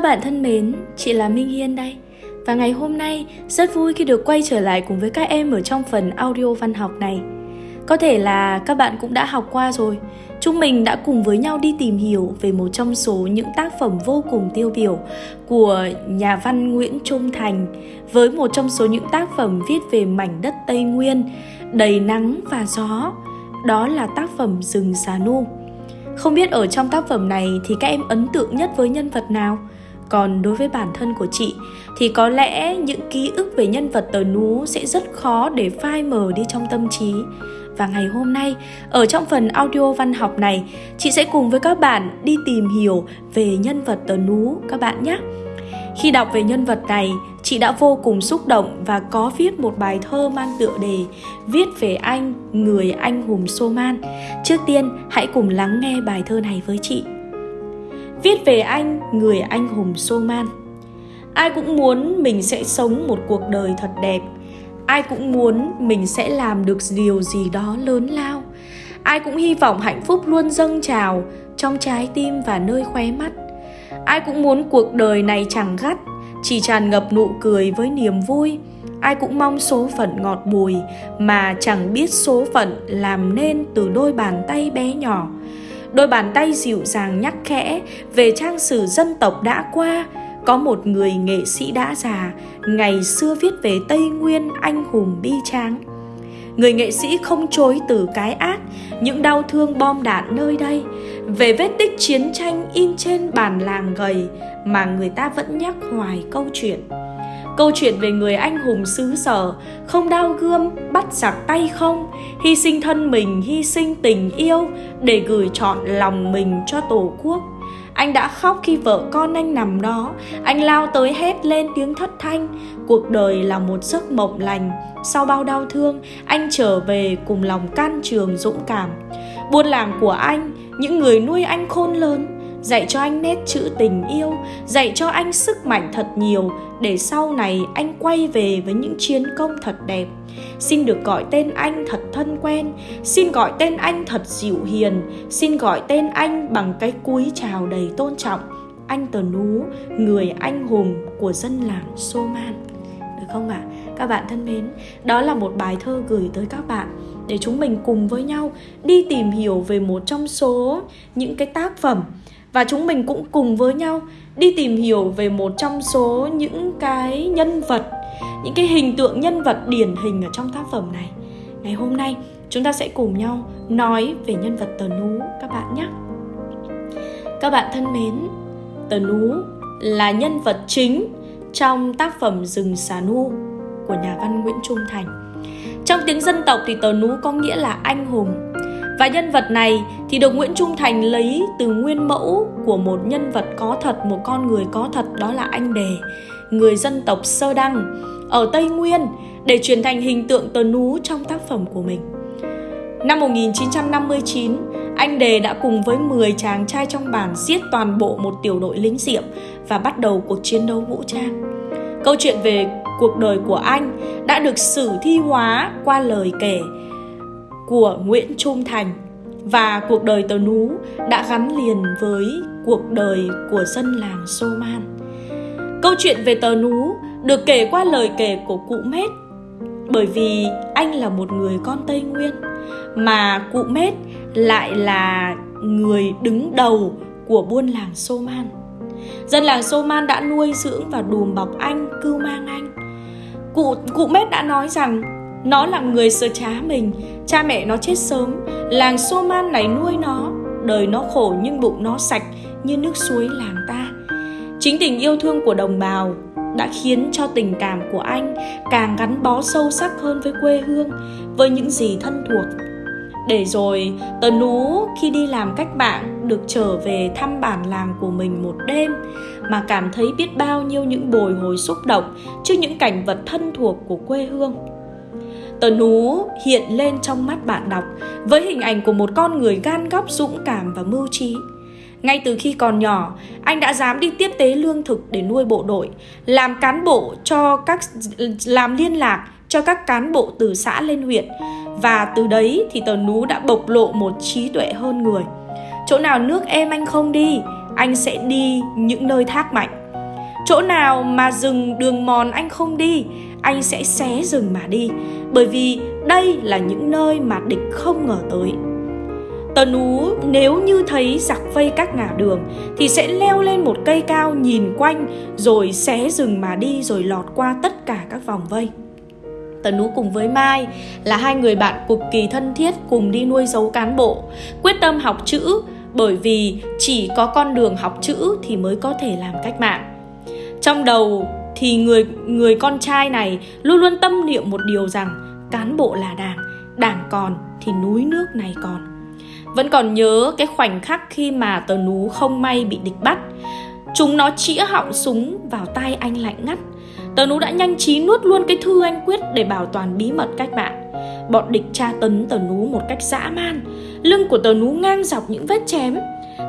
Các bạn thân mến, chị là Minh Hiên đây. Và ngày hôm nay rất vui khi được quay trở lại cùng với các em ở trong phần audio văn học này. Có thể là các bạn cũng đã học qua rồi. Chúng mình đã cùng với nhau đi tìm hiểu về một trong số những tác phẩm vô cùng tiêu biểu của nhà văn Nguyễn Trung Thành với một trong số những tác phẩm viết về mảnh đất Tây Nguyên đầy nắng và gió. Đó là tác phẩm Rừng Xà Nu. Không biết ở trong tác phẩm này thì các em ấn tượng nhất với nhân vật nào? Còn đối với bản thân của chị thì có lẽ những ký ức về nhân vật tờ nú sẽ rất khó để phai mờ đi trong tâm trí. Và ngày hôm nay, ở trong phần audio văn học này, chị sẽ cùng với các bạn đi tìm hiểu về nhân vật tờ nú các bạn nhé. Khi đọc về nhân vật này, chị đã vô cùng xúc động và có viết một bài thơ mang tựa đề Viết về anh, người anh hùng Soman. Trước tiên, hãy cùng lắng nghe bài thơ này với chị. Viết về anh, người anh hùng Soman. Ai cũng muốn mình sẽ sống một cuộc đời thật đẹp. Ai cũng muốn mình sẽ làm được điều gì đó lớn lao. Ai cũng hy vọng hạnh phúc luôn dâng trào trong trái tim và nơi khóe mắt. Ai cũng muốn cuộc đời này chẳng gắt, chỉ tràn ngập nụ cười với niềm vui. Ai cũng mong số phận ngọt bùi mà chẳng biết số phận làm nên từ đôi bàn tay bé nhỏ đôi bàn tay dịu dàng nhắc khẽ về trang sử dân tộc đã qua. Có một người nghệ sĩ đã già, ngày xưa viết về tây nguyên anh hùng bi tráng. Người nghệ sĩ không chối từ cái ác, những đau thương bom đạn nơi đây. Về vết tích chiến tranh in trên bàn làng gầy mà người ta vẫn nhắc hoài câu chuyện. Câu chuyện về người anh hùng xứ sở, không đau gươm, bắt giặc tay không, hy sinh thân mình, hy sinh tình yêu để gửi trọn lòng mình cho Tổ quốc. Anh đã khóc khi vợ con anh nằm đó, anh lao tới hét lên tiếng thất thanh. Cuộc đời là một giấc mộng lành, sau bao đau thương, anh trở về cùng lòng can trường dũng cảm. Buôn làng của anh, những người nuôi anh khôn lớn, dạy cho anh nét chữ tình yêu, dạy cho anh sức mạnh thật nhiều, để sau này anh quay về với những chiến công thật đẹp. Xin được gọi tên anh thật thân quen, xin gọi tên anh thật dịu hiền, xin gọi tên anh bằng cái cúi chào đầy tôn trọng. Anh tờ nú, người anh hùng của dân làng soman được không ạ? À? các bạn thân mến, đó là một bài thơ gửi tới các bạn để chúng mình cùng với nhau đi tìm hiểu về một trong số những cái tác phẩm. Và chúng mình cũng cùng với nhau đi tìm hiểu về một trong số những cái nhân vật, những cái hình tượng nhân vật điển hình ở trong tác phẩm này. Ngày hôm nay, chúng ta sẽ cùng nhau nói về nhân vật tờ nú, các bạn nhé. Các bạn thân mến tờ nú là nhân vật chính trong tác phẩm rừng xà nu của nhà văn nguyễn trung thành trong tiếng dân tộc thì tờ nú có nghĩa là anh hùng và nhân vật này thì được Nguyễn Trung Thành lấy từ nguyên mẫu của một nhân vật có thật, một con người có thật đó là anh Đề, người dân tộc Sơ Đăng ở Tây Nguyên để truyền thành hình tượng tờ nú trong tác phẩm của mình. Năm 1959, anh Đề đã cùng với 10 chàng trai trong bản giết toàn bộ một tiểu đội lính diệm và bắt đầu cuộc chiến đấu vũ trang. Câu chuyện về cuộc đời của anh đã được sử thi hóa qua lời kể của Nguyễn Trung Thành và cuộc đời tờ nú đã gắn liền với cuộc đời của dân làng Sô Man. Câu chuyện về tờ nú được kể qua lời kể của cụ Mết, bởi vì anh là một người con Tây Nguyên, mà cụ Mết lại là người đứng đầu của buôn làng Sô Man. Dân làng Sô Man đã nuôi dưỡng và đùm bọc anh, cưu mang anh. Cụ cụ Mết đã nói rằng nó là người sơ trá mình Cha mẹ nó chết sớm Làng Sô Man này nuôi nó Đời nó khổ nhưng bụng nó sạch Như nước suối làng ta Chính tình yêu thương của đồng bào đã khiến cho tình cảm của anh càng gắn bó sâu sắc hơn với quê hương, với những gì thân thuộc. Để rồi, Tờ Nú khi đi làm cách mạng được trở về thăm bản làng của mình một đêm mà cảm thấy biết bao nhiêu những bồi hồi xúc động trước những cảnh vật thân thuộc của quê hương. Tờ nú hiện lên trong mắt bạn đọc với hình ảnh của một con người gan góc dũng cảm và mưu trí. Ngay từ khi còn nhỏ, anh đã dám đi tiếp tế lương thực để nuôi bộ đội, làm cán bộ cho các làm liên lạc cho các cán bộ từ xã lên huyện và từ đấy thì tờ nú đã bộc lộ một trí tuệ hơn người. Chỗ nào nước em anh không đi, anh sẽ đi những nơi thác mạnh Chỗ nào mà rừng đường mòn anh không đi Anh sẽ xé rừng mà đi Bởi vì đây là những nơi mà địch không ngờ tới Tần Ú nếu như thấy giặc vây các ngả đường thì sẽ leo lên một cây cao nhìn quanh rồi xé rừng mà đi rồi lọt qua tất cả các vòng vây. Tần Ú cùng với Mai là hai người bạn cực kỳ thân thiết cùng đi nuôi dấu cán bộ, quyết tâm học chữ bởi vì chỉ có con đường học chữ thì mới có thể làm cách mạng. Trong đầu thì người người con trai này luôn luôn tâm niệm một điều rằng cán bộ là đảng, đảng còn thì núi nước này còn. Vẫn còn nhớ cái khoảnh khắc khi mà tờ nú không may bị địch bắt Chúng nó chĩa họng súng vào tay anh lạnh ngắt Tờ nú đã nhanh trí nuốt luôn cái thư anh quyết để bảo toàn bí mật cách mạng. Bọn địch tra tấn tờ nú một cách dã man. Lưng của tờ nú ngang dọc những vết chém.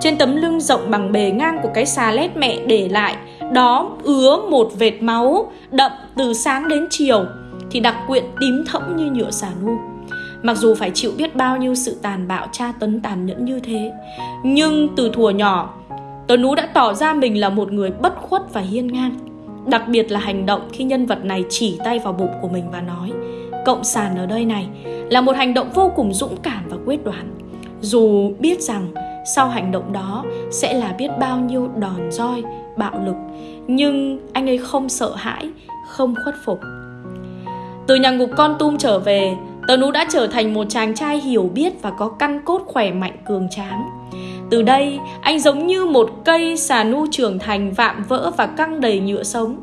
Trên tấm lưng rộng bằng bề ngang của cái xà lét mẹ để lại, Đó ứa một vệt máu đậm từ sáng đến chiều, Thì đặc quyện tím thẫm như nhựa xà nu. Mặc dù phải chịu biết bao nhiêu sự tàn bạo tra tấn tàn nhẫn như thế, Nhưng từ thuở nhỏ, Tớ Nú đã tỏ ra mình là một người bất khuất và hiên ngang. Đặc biệt là hành động khi nhân vật này chỉ tay vào bụng của mình và nói Cộng sản ở đây này là một hành động vô cùng dũng cảm và quyết đoán Dù biết rằng sau hành động đó sẽ là biết bao nhiêu đòn roi, bạo lực Nhưng anh ấy không sợ hãi, không khuất phục Từ nhà ngục con tum trở về Tờ Nú đã trở thành một chàng trai hiểu biết và có căn cốt khỏe mạnh cường tráng. Từ đây, anh giống như một cây xà nu trưởng thành vạm vỡ và căng đầy nhựa sống.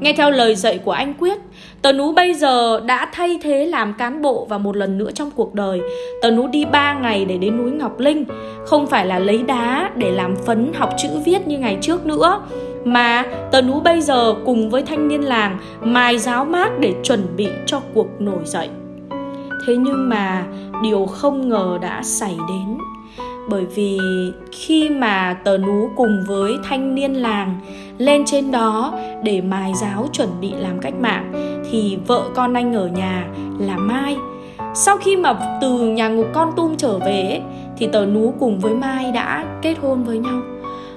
Nghe theo lời dạy của anh Quyết, Tờ Nú bây giờ đã thay thế làm cán bộ và một lần nữa trong cuộc đời. Tờ Nú đi 3 ngày để đến núi Ngọc Linh, không phải là lấy đá để làm phấn học chữ viết như ngày trước nữa, mà Tờ Nú bây giờ cùng với thanh niên làng mài giáo mát để chuẩn bị cho cuộc nổi dậy. Thế nhưng mà điều không ngờ đã xảy đến bởi vì khi mà tờ nú cùng với thanh niên làng lên trên đó để mài giáo chuẩn bị làm cách mạng, thì vợ con anh ở nhà là Mai. Sau khi mà từ nhà ngục con tum trở về thì tờ nú cùng với Mai đã kết hôn với nhau.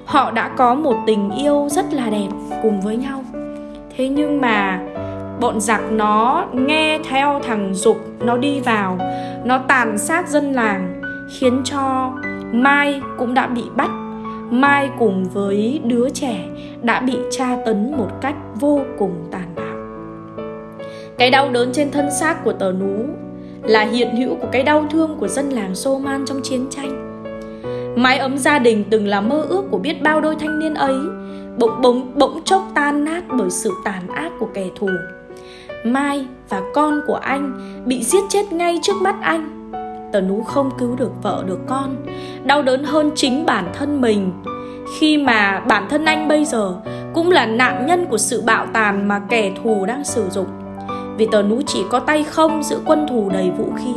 Họ đã có một tình yêu rất là đẹp cùng với nhau. Thế nhưng mà bọn giặc nó nghe theo thằng dục, nó đi vào, nó tàn sát dân làng, khiến cho mai cũng đã bị bắt. Mai cùng với đứa trẻ đã bị tra tấn một cách vô cùng tàn bạo. Cái đau đớn trên thân xác của tờ nú là hiện hữu của cái đau thương của dân làng Sô Man trong chiến tranh. Mái ấm gia đình từng là mơ ước của biết bao đôi thanh niên ấy, Bỗng bỗng bỗng chốc tan nát bởi sự tàn ác của kẻ thù. Mai và con của anh bị giết chết ngay trước mắt anh. Tờ nú không cứu được vợ được con, đau đớn hơn chính bản thân mình. Khi mà bản thân anh bây giờ cũng là nạn nhân của sự bạo tàn mà kẻ thù đang sử dụng. Vì tờ nú chỉ có tay không giữa quân thù đầy vũ khí.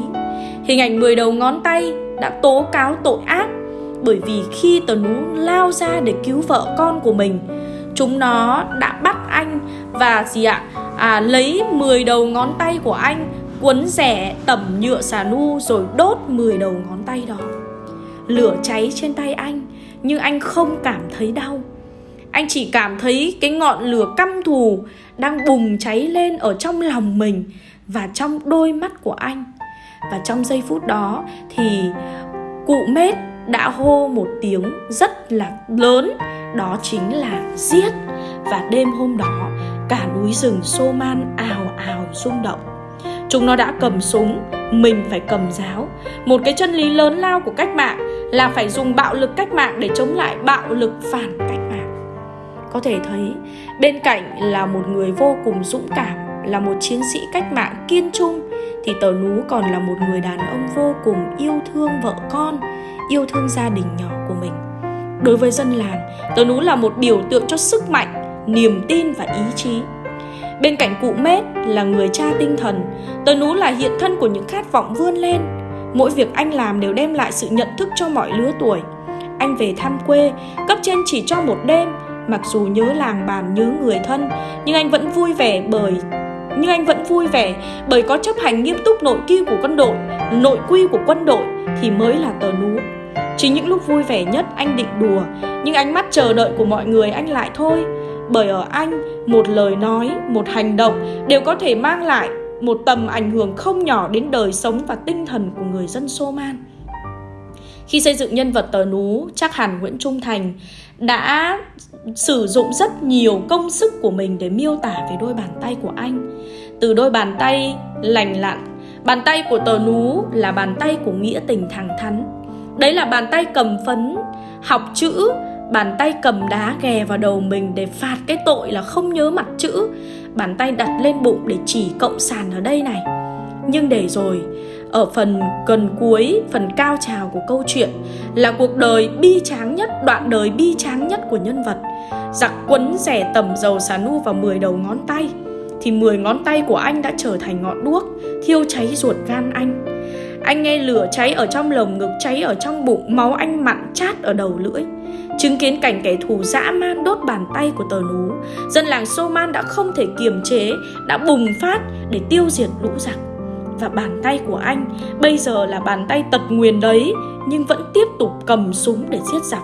Hình ảnh 10 đầu ngón tay đã tố cáo tội ác bởi vì khi tờ nú lao ra để cứu vợ con của mình chúng nó đã bắt anh và gì ạ à, lấy 10 đầu ngón tay của anh cuốn rẻ tẩm nhựa xà nu rồi đốt 10 đầu ngón tay đó. Lửa cháy trên tay anh, nhưng anh không cảm thấy đau. Anh chỉ cảm thấy cái ngọn lửa căm thù đang bùng cháy lên ở trong lòng mình và trong đôi mắt của anh. Và trong giây phút đó thì cụ mết đã hô một tiếng rất là lớn, đó chính là giết. Và đêm hôm đó, cả núi rừng xô man ào ào rung động chúng nó đã cầm súng, mình phải cầm giáo. Một cái chân lý lớn lao của cách mạng là phải dùng bạo lực cách mạng để chống lại bạo lực phản cách mạng. Có thể thấy, bên cạnh là một người vô cùng dũng cảm, là một chiến sĩ cách mạng kiên trung, thì tờ nú còn là một người đàn ông vô cùng yêu thương vợ con, yêu thương gia đình nhỏ của mình. Đối với dân làng, tờ nú là một biểu tượng cho sức mạnh, niềm tin và ý chí bên cạnh cụ mết là người cha tinh thần tờ nú là hiện thân của những khát vọng vươn lên. Mỗi việc anh làm đều đem lại sự nhận thức cho mọi lứa tuổi. Anh về thăm quê, cấp trên chỉ cho một đêm. Mặc dù nhớ làng bàn nhớ người thân, nhưng anh vẫn vui vẻ bởi, nhưng anh vẫn vui vẻ bởi có chấp hành nghiêm túc nội quy của quân đội, nội quy của quân đội thì mới là tờ nú. Chính những lúc vui vẻ nhất anh định đùa, nhưng ánh mắt chờ đợi của mọi người anh lại thôi bởi ở anh một lời nói một hành động đều có thể mang lại một tầm ảnh hưởng không nhỏ đến đời sống và tinh thần của người dân Soman. Khi xây dựng nhân vật tờ nú, chắc hẳn Nguyễn Trung Thành đã sử dụng rất nhiều công sức của mình để miêu tả về đôi bàn tay của anh. Từ đôi bàn tay lành lặn, bàn tay của tờ nú là bàn tay của nghĩa tình thẳng thắn. Đấy là bàn tay cầm phấn, học chữ, bàn tay cầm đá ghè vào đầu mình để phạt cái tội là không nhớ mặt chữ, bàn tay đặt lên bụng để chỉ cộng sản ở đây này. Nhưng để rồi, ở phần gần cuối, phần cao trào của câu chuyện là cuộc đời bi tráng nhất, đoạn đời bi tráng nhất của nhân vật. Giặc quấn rẻ tầm dầu xà nu vào 10 đầu ngón tay, thì 10 ngón tay của anh đã trở thành ngọn đuốc, thiêu cháy ruột gan anh. Anh nghe lửa cháy ở trong lồng ngực, cháy ở trong bụng, máu anh mặn chát ở đầu lưỡi. Chứng kiến cảnh kẻ thù dã man đốt bàn tay của tờ nú, dân làng Soman đã không thể kiềm chế, đã bùng phát để tiêu diệt lũ giặc và bàn tay của anh bây giờ là bàn tay tật nguyền đấy nhưng vẫn tiếp tục cầm súng để giết giặc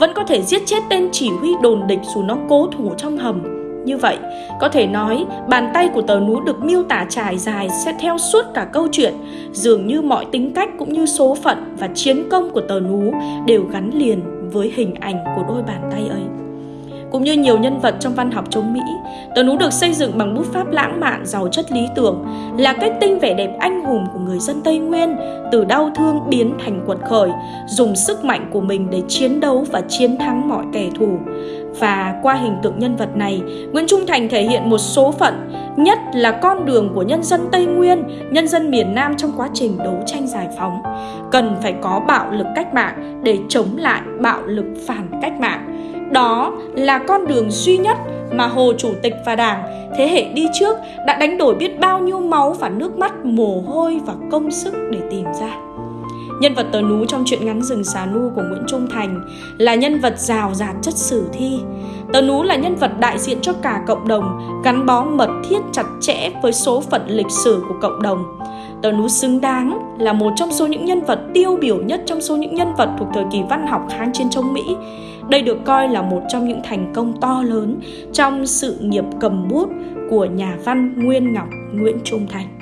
vẫn có thể giết chết tên chỉ huy đồn địch dù nó cố thủ trong hầm như vậy. Có thể nói bàn tay của tờ nú được miêu tả trải dài sẽ theo suốt cả câu chuyện. Dường như mọi tính cách cũng như số phận và chiến công của tờ nú đều gắn liền với hình ảnh của đôi bàn tay ấy. Cũng như nhiều nhân vật trong văn học chống Mỹ, tờ nú được xây dựng bằng bút pháp lãng mạn giàu chất lý tưởng, là kết tinh vẻ đẹp anh hùng của người dân Tây Nguyên, từ đau thương biến thành quật khởi, dùng sức mạnh của mình để chiến đấu và chiến thắng mọi kẻ thù. Và qua hình tượng nhân vật này, Nguyễn Trung Thành thể hiện một số phận, nhất là con đường của nhân dân Tây Nguyên, nhân dân miền Nam trong quá trình đấu tranh giải phóng. Cần phải có bạo lực cách mạng để chống lại bạo lực phản cách mạng đó là con đường duy nhất mà Hồ Chủ tịch và Đảng thế hệ đi trước đã đánh đổi biết bao nhiêu máu và nước mắt, mồ hôi và công sức để tìm ra. Nhân vật tờ nú trong truyện ngắn rừng xà nu của Nguyễn Trung Thành là nhân vật rào rạt chất sử thi. Tờ nú là nhân vật đại diện cho cả cộng đồng, gắn bó mật thiết chặt chẽ với số phận lịch sử của cộng đồng. Tờ nú xứng đáng là một trong số những nhân vật tiêu biểu nhất trong số những nhân vật thuộc thời kỳ văn học kháng chiến chống Mỹ. Đây được coi là một trong những thành công to lớn trong sự nghiệp cầm bút của nhà văn Nguyên Ngọc Nguyễn Trung Thành.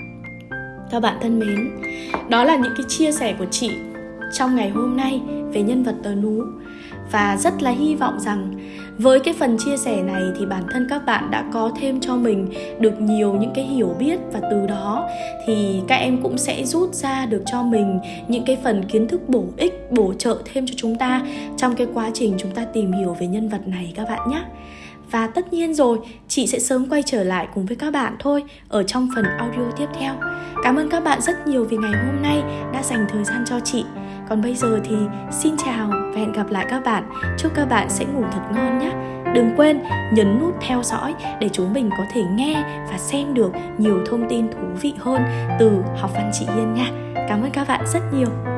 Các bạn thân mến, đó là những cái chia sẻ của chị trong ngày hôm nay về nhân vật tờ nú. Và rất là hy vọng rằng với cái phần chia sẻ này thì bản thân các bạn đã có thêm cho mình được nhiều những cái hiểu biết và từ đó thì các em cũng sẽ rút ra được cho mình những cái phần kiến thức bổ ích bổ trợ thêm cho chúng ta trong cái quá trình chúng ta tìm hiểu về nhân vật này các bạn nhé và tất nhiên rồi, chị sẽ sớm quay trở lại cùng với các bạn thôi ở trong phần audio tiếp theo. Cảm ơn các bạn rất nhiều vì ngày hôm nay đã dành thời gian cho chị. Còn bây giờ thì xin chào và hẹn gặp lại các bạn. Chúc các bạn sẽ ngủ thật ngon nhé. Đừng quên nhấn nút theo dõi để chúng mình có thể nghe và xem được nhiều thông tin thú vị hơn từ học văn chị yên nha. Cảm ơn các bạn rất nhiều.